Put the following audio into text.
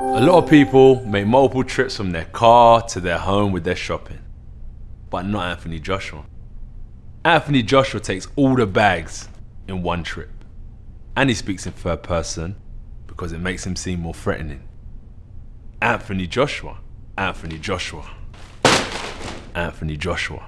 A lot of people make multiple trips from their car to their home with their shopping, but not Anthony Joshua. Anthony Joshua takes all the bags in one trip, and he speaks in third person because it makes him seem more threatening. Anthony Joshua, Anthony Joshua, Anthony Joshua.